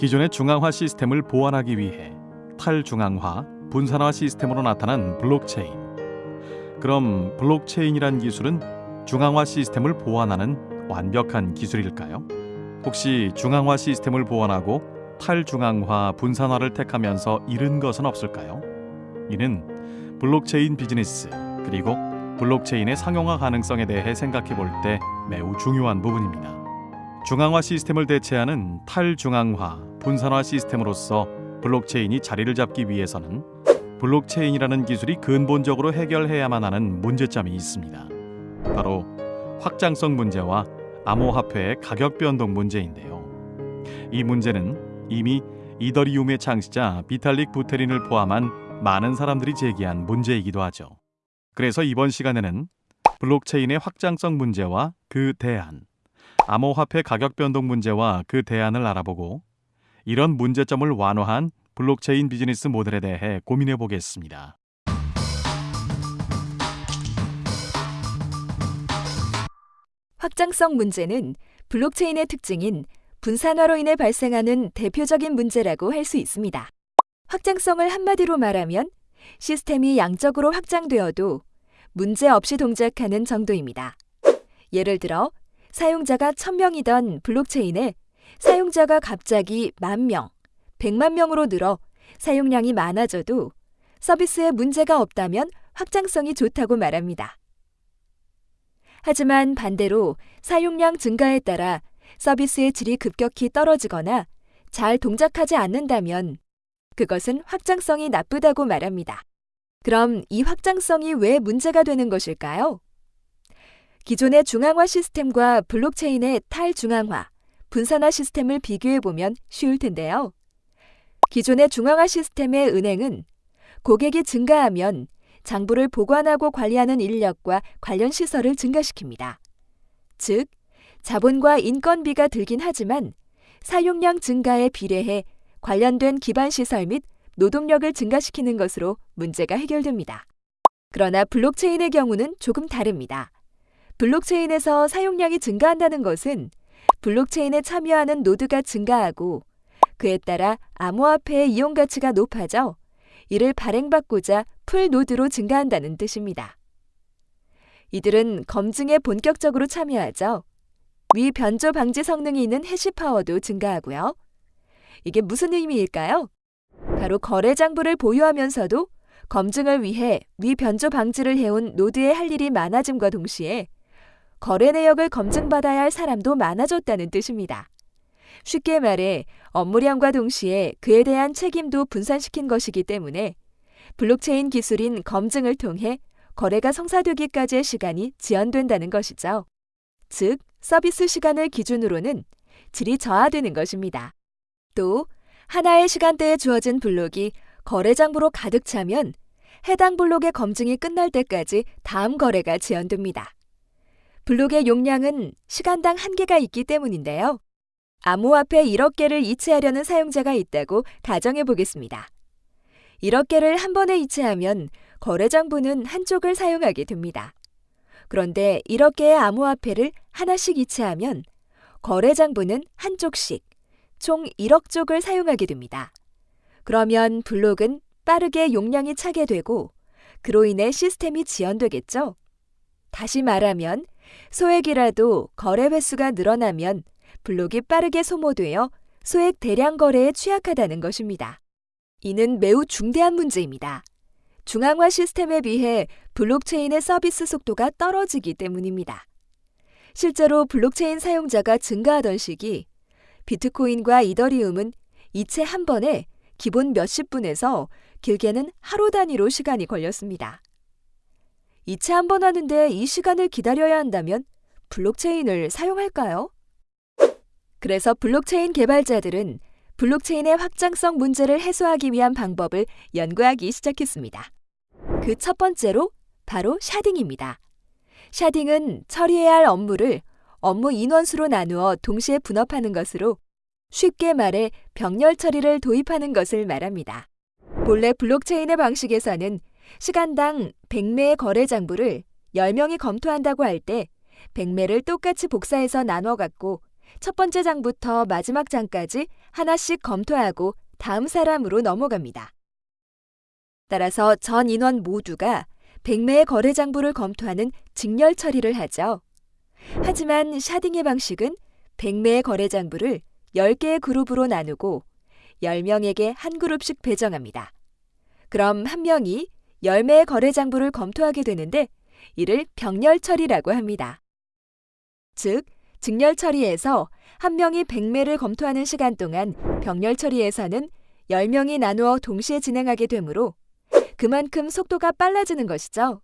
기존의 중앙화 시스템을 보완하기 위해 탈중앙화, 분산화 시스템으로 나타난 블록체인. 그럼 블록체인이란 기술은 중앙화 시스템을 보완하는 완벽한 기술일까요? 혹시 중앙화 시스템을 보완하고 탈중앙화, 분산화를 택하면서 잃은 것은 없을까요? 이는 블록체인 비즈니스 그리고 블록체인의 상용화 가능성에 대해 생각해 볼 때 매우 중요한 부분입니다. 중앙화 시스템을 대체하는 탈중앙화, 분산화 시스템으로서 블록체인이 자리를 잡기 위해서는 블록체인이라는 기술이 근본적으로 해결해야만 하는 문제점이 있습니다. 바로 확장성 문제와 암호화폐의 가격 변동 문제인데요. 이 문제는 이미 이더리움의 창시자 비탈릭 부테린을 포함한 많은 사람들이 제기한 문제이기도 하죠. 그래서 이번 시간에는 블록체인의 확장성 문제와 그 대안, 암호화폐 가격 변동 문제와 그 대안을 알아보고 이런 문제점을 완화한 블록체인 비즈니스 모델에 대해 고민해 보겠습니다. 확장성 문제는 블록체인의 특징인 분산화로 인해 발생하는 대표적인 문제라고 할 수 있습니다. 확장성을 한마디로 말하면 시스템이 양적으로 확장되어도 문제 없이 동작하는 정도입니다. 예를 들어 사용자가 1000명이던 블록체인에 사용자가 갑자기 만 명, 100만 명으로 늘어 사용량이 많아져도 서비스에 문제가 없다면 확장성이 좋다고 말합니다. 하지만 반대로 사용량 증가에 따라 서비스의 질이 급격히 떨어지거나 잘 동작하지 않는다면 그것은 확장성이 나쁘다고 말합니다. 그럼 이 확장성이 왜 문제가 되는 것일까요? 기존의 중앙화 시스템과 블록체인의 탈중앙화, 분산화 시스템을 비교해 보면 쉬울 텐데요. 기존의 중앙화 시스템의 은행은 고객이 증가하면 장부를 보관하고 관리하는 인력과 관련 시설을 증가시킵니다. 즉, 자본과 인건비가 들긴 하지만 사용량 증가에 비례해 관련된 기반 시설 및 노동력을 증가시키는 것으로 문제가 해결됩니다. 그러나 블록체인의 경우는 조금 다릅니다. 블록체인에서 사용량이 증가한다는 것은 블록체인에 참여하는 노드가 증가하고 그에 따라 암호화폐의 이용 가치가 높아져 이를 발행받고자 full node도 증가한다는 뜻입니다. 이들은 검증에 본격적으로 참여하죠. 위 변조 방지 성능이 있는 hash power도 증가하고요. 이게 무슨 의미일까요? 바로 거래 장부를 보유하면서도 검증을 위해 위 변조 방지를 해온 노드의 할 일이 많아짐과 동시에 거래 내역을 검증받아야 할 사람도 많아졌다는 뜻입니다. 쉽게 말해 업무량과 동시에 그에 대한 책임도 분산시킨 것이기 때문에 블록체인 기술인 검증을 통해 거래가 성사되기까지의 시간이 지연된다는 것이죠. 즉, 서비스 시간을 기준으로는 질이 저하되는 것입니다. 또 하나의 시간대에 주어진 블록이 거래 장부로 가득 차면 해당 블록의 검증이 끝날 때까지 다음 거래가 지연됩니다. 블록의 용량은 시간당 한계가 있기 때문인데요. 암호화폐 1억 개를 이체하려는 사용자가 있다고 가정해 보겠습니다. 1억 개를 한 번에 이체하면 거래 장부는 한쪽을 사용하게 됩니다. 그런데 1억 개의 암호화폐를 하나씩 이체하면 거래 장부는 한쪽씩 총 1억 쪽을 사용하게 됩니다. 그러면 블록은 빠르게 용량이 차게 되고 그로 인해 시스템이 지연되겠죠? 다시 말하면 소액이라도 거래 횟수가 늘어나면 블록이 빠르게 소모되어 소액 대량 거래에 취약하다는 것입니다. 이는 매우 중대한 문제입니다. 중앙화 시스템에 비해 블록체인의 서비스 속도가 떨어지기 때문입니다. 실제로 블록체인 사용자가 증가하던 시기 비트코인과 이더리움은 이체 한 번에 기본 몇십 분에서 길게는 하루 단위로 시간이 걸렸습니다. 이체 한 번 하는데 이 시간을 기다려야 한다면 블록체인을 사용할까요? 그래서 블록체인 개발자들은 블록체인의 확장성 문제를 해소하기 위한 방법을 연구하기 시작했습니다. 그 첫 번째로 바로 sharding입니다. sharding은 처리해야 할 업무를 업무 인원수로 나누어 동시에 분업하는 것으로 쉽게 말해 병렬 처리를 도입하는 것을 말합니다. 본래 블록체인의 방식에서는 시간당 100매의 거래 장부를 10명이 검토한다고 할 때 100매를 똑같이 복사해서 나눠 갖고 첫 번째 장부터 마지막 장까지 하나씩 검토하고 다음 사람으로 넘어갑니다. 따라서 전 인원 모두가 100매의 거래 장부를 검토하는 직렬 처리를 하죠. 하지만 샤딩의 방식은 100매의 거래 장부를 10개의 그룹으로 나누고 10명에게 한 그룹씩 배정합니다. 그럼 한 명이 10매의 거래 장부를 검토하게 되는데 이를 병렬 처리라고 합니다. 즉, 직렬 처리에서 한 명이 100매를 검토하는 시간 동안 병렬 처리에서는 10명이 나누어 동시에 진행하게 되므로 그만큼 속도가 빨라지는 것이죠.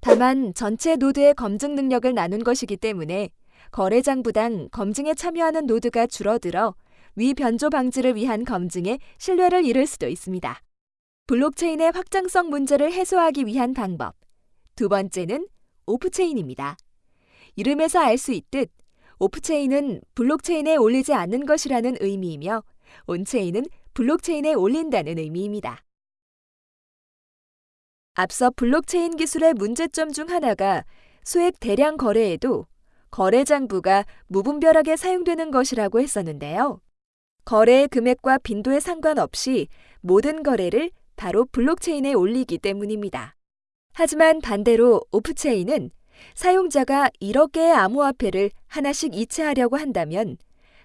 다만 전체 노드의 검증 능력을 나눈 것이기 때문에 거래장부당 검증에 참여하는 노드가 줄어들어 위 변조 방지를 위한 검증에 신뢰를 잃을 수도 있습니다. 블록체인의 확장성 문제를 해소하기 위한 방법. 두 번째는 off-chain입니다. 이름에서 알 수 있듯 off-chain은 블록체인에 올리지 않는 것이라는 의미이며 on-chain은 블록체인에 올린다는 의미입니다. 앞서 블록체인 기술의 문제점 중 하나가 소액 대량 거래에도 거래 장부가 무분별하게 사용되는 것이라고 했었는데요. 거래의 금액과 빈도에 상관없이 모든 거래를 바로 블록체인에 올리기 때문입니다. 하지만 반대로 오프체인은 사용자가 1억 개의 암호화폐를 하나씩 이체하려고 한다면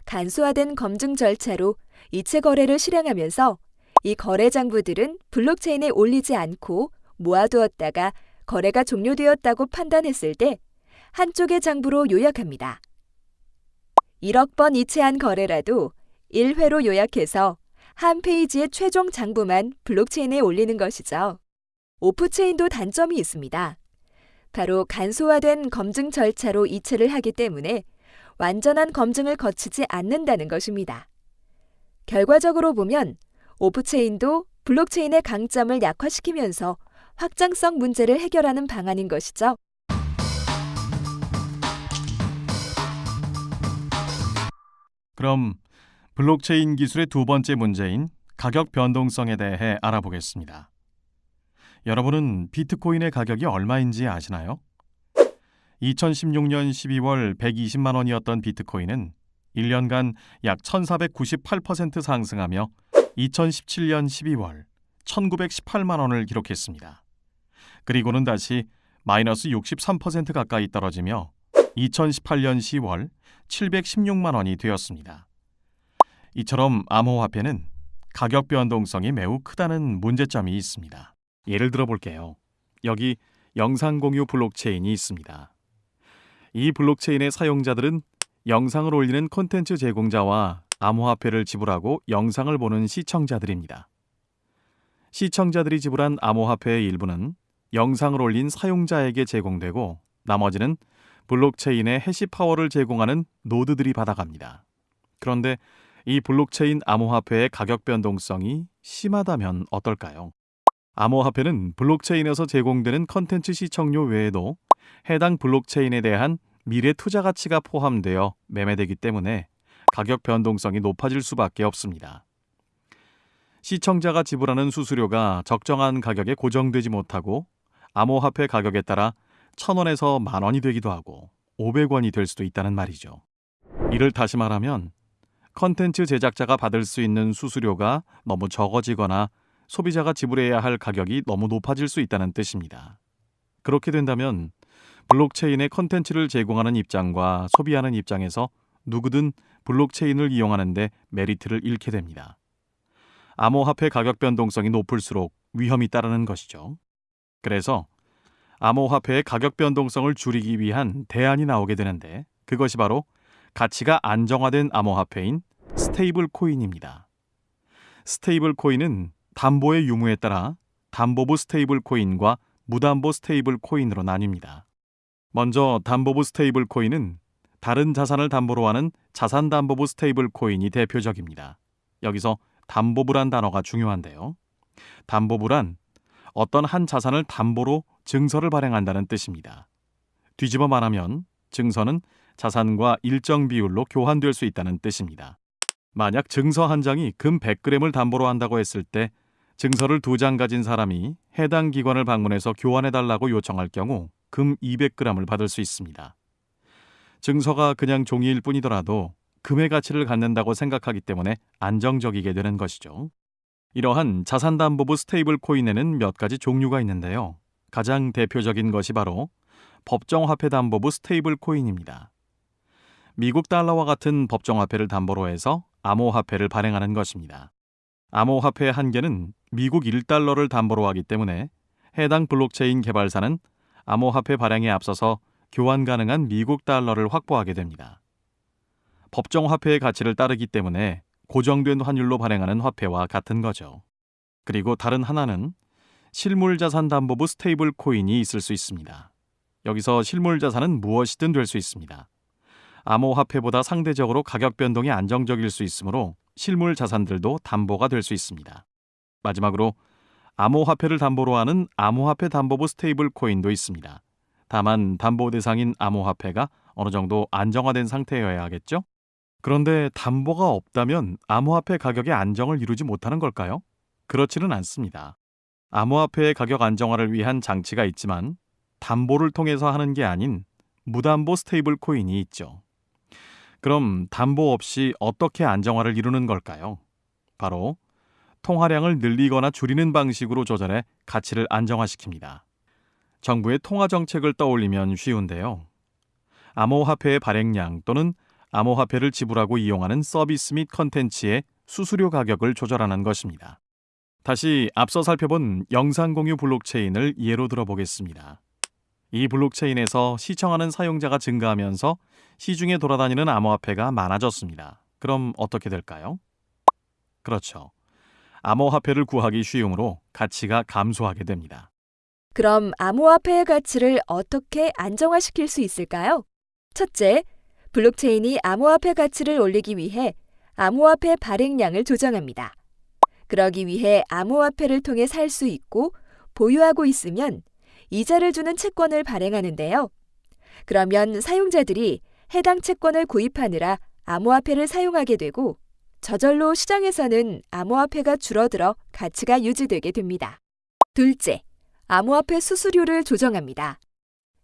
간소화된 검증 절차로 이체 거래를 실행하면서 이 거래 장부들은 블록체인에 올리지 않고 모아두었다가 거래가 종료되었다고 판단했을 때 한쪽의 장부로 요약합니다. 1억 번 이체한 거래라도 1회로 요약해서 한 페이지의 최종 장부만 블록체인에 올리는 것이죠. 오프체인도 단점이 있습니다. 바로 간소화된 검증 절차로 이체를 하기 때문에 완전한 검증을 거치지 않는다는 것입니다. 결과적으로 보면 off-chain도 블록체인의 강점을 약화시키면서 확장성 문제를 해결하는 방안인 것이죠. 그럼 블록체인 기술의 두 번째 문제인 가격 변동성에 대해 알아보겠습니다. 여러분은 비트코인의 가격이 얼마인지 아시나요? 2016년 12월 120만 원이었던 비트코인은 1년간 약 1498% 상승하며 2017년 12월 1918만 원을 기록했습니다. 그리고는 다시 마이너스 63% 가까이 떨어지며 2018년 10월 716만 원이 되었습니다. 이처럼 암호화폐는 가격 변동성이 매우 크다는 문제점이 있습니다. 예를 들어 볼게요. 여기 영상 공유 블록체인이 있습니다. 이 블록체인의 사용자들은 영상을 올리는 콘텐츠 제공자와 암호화폐를 지불하고 영상을 보는 시청자들입니다. 시청자들이 지불한 암호화폐의 일부는 영상을 올린 사용자에게 제공되고 나머지는 블록체인의 hash power를 제공하는 노드들이 받아갑니다. 그런데 이 블록체인 암호화폐의 가격 변동성이 심하다면 어떨까요? 암호화폐는 블록체인에서 제공되는 컨텐츠 시청료 외에도 해당 블록체인에 대한 미래 투자 가치가 포함되어 매매되기 때문에 가격 변동성이 높아질 수밖에 없습니다. 시청자가 지불하는 수수료가 적정한 가격에 고정되지 못하고 암호화폐 가격에 따라 1,000원에서 만 원이 되기도 하고 500원이 될 수도 있다는 말이죠. 이를 다시 말하면 컨텐츠 제작자가 받을 수 있는 수수료가 너무 적어지거나 소비자가 지불해야 할 가격이 너무 높아질 수 있다는 뜻입니다. 그렇게 된다면 블록체인의 컨텐츠를 제공하는 입장과 소비하는 입장에서 누구든 블록체인을 이용하는데 메리트를 잃게 됩니다. 암호화폐 가격 변동성이 높을수록 위험이 따르는 것이죠. 그래서 암호화폐의 가격 변동성을 줄이기 위한 대안이 나오게 되는데 그것이 바로 가치가 안정화된 암호화폐인 스테이블 코인입니다. 스테이블 코인은 담보의 유무에 따라 담보부 스테이블 코인과 무담보 스테이블 코인으로 나뉩니다. 먼저 담보부 스테이블 코인은 다른 자산을 담보로 하는 자산 담보부 스테이블 코인이 대표적입니다. 여기서 담보부란 단어가 중요한데요. 담보부란 어떤 한 자산을 담보로 증서를 발행한다는 뜻입니다. 뒤집어 말하면 증서는 자산과 일정 비율로 교환될 수 있다는 뜻입니다. 만약 증서 한 장이 금 100g을 담보로 한다고 했을 때 증서를 두 장 가진 사람이 해당 기관을 방문해서 교환해 달라고 요청할 경우 금 200g을 받을 수 있습니다. 증서가 그냥 종이일 뿐이더라도 금의 가치를 갖는다고 생각하기 때문에 안정적이게 되는 것이죠. 이러한 자산담보부 스테이블 코인에는 몇 가지 종류가 있는데요. 가장 대표적인 것이 바로 법정화폐 담보부 스테이블 코인입니다. 미국 달러와 같은 법정화폐를 담보로 해서 암호화폐를 발행하는 것입니다. 암호화폐 한 개는 미국 1달러를 담보로 하기 때문에 해당 블록체인 개발사는 암호화폐 발행에 앞서서 교환 가능한 미국 달러를 확보하게 됩니다. 법정 화폐의 가치를 따르기 때문에 고정된 환율로 발행하는 화폐와 같은 거죠. 그리고 다른 하나는 실물자산담보부 스테이블 코인이 있을 수 있습니다. 여기서 실물자산은 무엇이든 될 수 있습니다. 암호화폐보다 상대적으로 가격 변동이 안정적일 수 있으므로 실물 자산들도 담보가 될 수 있습니다. 마지막으로 암호화폐를 담보로 하는 암호화폐 담보부 스테이블 코인도 있습니다. 다만 담보 대상인 암호화폐가 어느 정도 안정화된 상태여야 하겠죠? 그런데 담보가 없다면 암호화폐 가격의 안정을 이루지 못하는 걸까요? 그렇지는 않습니다. 암호화폐의 가격 안정화를 위한 장치가 있지만 담보를 통해서 하는 게 아닌 무담보 스테이블 코인이 있죠. 그럼 담보 없이 어떻게 안정화를 이루는 걸까요? 바로 통화량을 늘리거나 줄이는 방식으로 조절해 가치를 안정화시킵니다. 정부의 통화 정책을 떠올리면 쉬운데요. 암호화폐의 발행량 또는 암호화폐를 지불하고 이용하는 서비스 및 컨텐츠의 수수료 가격을 조절하는 것입니다. 다시 앞서 살펴본 영상 공유 블록체인을 예로 들어보겠습니다. 이 블록체인에서 시청하는 사용자가 증가하면서 시중에 돌아다니는 암호화폐가 많아졌습니다. 그럼 어떻게 될까요? 그렇죠. 암호화폐를 구하기 쉬우므로 가치가 감소하게 됩니다. 그럼 암호화폐의 가치를 어떻게 안정화시킬 수 있을까요? 첫째, 블록체인이 암호화폐 가치를 올리기 위해 암호화폐 발행량을 조정합니다. 그러기 위해 암호화폐를 통해 살 수 있고 보유하고 있으면 이자를 주는 채권을 발행하는데요. 그러면 사용자들이 해당 채권을 구입하느라 암호화폐를 사용하게 되고 저절로 시장에서는 암호화폐가 줄어들어 가치가 유지되게 됩니다. 둘째, 암호화폐 수수료를 조정합니다.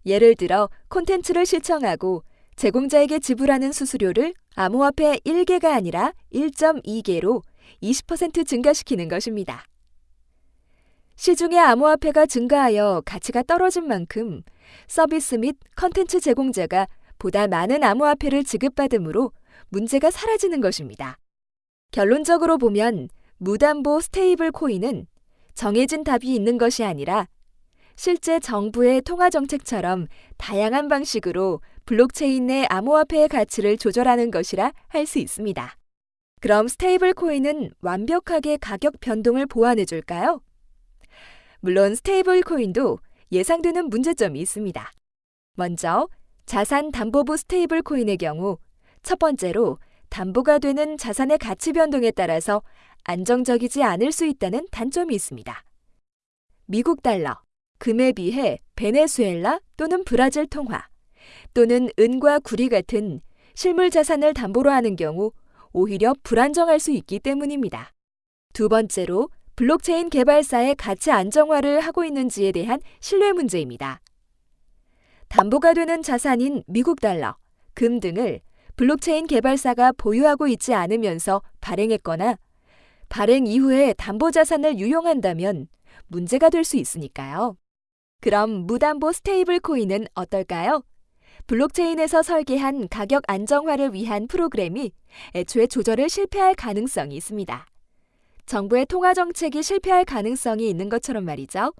예를 들어 콘텐츠를 시청하고 제공자에게 지불하는 수수료를 암호화폐 1개가 아니라 1.2개로 20% 증가시키는 것입니다. 시중의 암호화폐가 증가하여 가치가 떨어진 만큼 서비스 및 컨텐츠 제공자가 보다 많은 암호화폐를 지급받으므로 문제가 사라지는 것입니다. 결론적으로 보면 무담보 스테이블 코인은 정해진 답이 있는 것이 아니라 실제 정부의 통화 정책처럼 다양한 방식으로 블록체인 내 암호화폐의 가치를 조절하는 것이라 할 수 있습니다. 그럼 스테이블 코인은 완벽하게 가격 변동을 보완해 줄까요? 물론 스테이블 코인도 예상되는 문제점이 있습니다. 먼저 자산 담보부 스테이블 코인의 경우 첫 번째로 담보가 되는 자산의 가치 변동에 따라서 안정적이지 않을 수 있다는 단점이 있습니다. 미국 달러, 금에 비해 베네수엘라 또는 브라질 통화 또는 은과 구리 같은 실물 자산을 담보로 하는 경우 오히려 불안정할 수 있기 때문입니다. 두 번째로 블록체인 개발사의 가치 안정화를 하고 있는지에 대한 신뢰 문제입니다. 담보가 되는 자산인 미국 달러, 금 등을 블록체인 개발사가 보유하고 있지 않으면서 발행했거나 발행 이후에 담보 자산을 유용한다면 문제가 될 수 있으니까요. 그럼 무담보 스테이블 코인은 어떨까요? 블록체인에서 설계한 가격 안정화를 위한 프로그램이 애초에 조절을 실패할 가능성이 있습니다. 정부의 통화 정책이 실패할 가능성이 있는 것처럼 말이죠.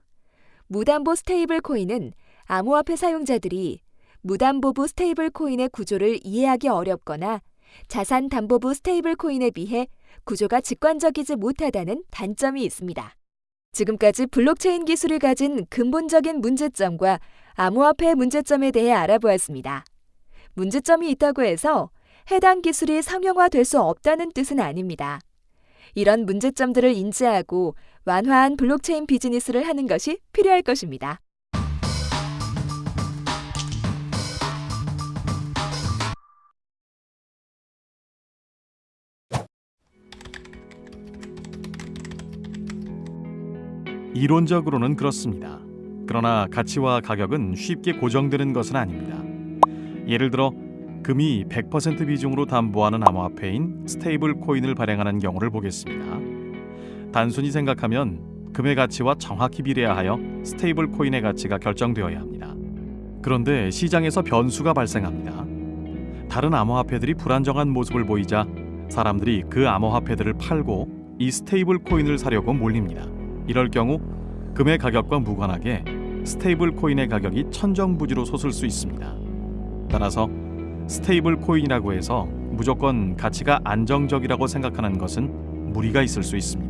무담보 스테이블 코인은 암호화폐 사용자들이 무담보부 스테이블 코인의 구조를 이해하기 어렵거나 자산 담보부 스테이블 코인에 비해 구조가 직관적이지 못하다는 단점이 있습니다. 지금까지 블록체인 기술이 가진 근본적인 문제점과 암호화폐의 문제점에 대해 알아보았습니다. 문제점이 있다고 해서 해당 기술이 상용화될 수 없다는 뜻은 아닙니다. 이런 문제점들을 인지하고 완화한 블록체인 비즈니스를 하는 것이 필요할 것입니다. 이론적으로는 그렇습니다. 그러나 가치와 가격은 쉽게 고정되는 것은 아닙니다. 예를 들어 금을 100% 비중으로 담보하는 암호화폐인 스테이블 코인을 발행하는 경우를 보겠습니다. 단순히 생각하면 금의 가치와 정확히 비례하여 스테이블 코인의 가치가 결정되어야 합니다. 그런데 시장에서 변수가 발생합니다. 다른 암호화폐들이 불안정한 모습을 보이자 사람들이 그 암호화폐들을 팔고 이 스테이블 코인을 사려고 몰립니다. 이럴 경우 금의 가격과 무관하게 스테이블 코인의 가격이 천정부지로 솟을 수 있습니다. 따라서 스테이블 코인이라고 해서 무조건 가치가 안정적이라고 생각하는 것은 무리가 있을 수 있습니다.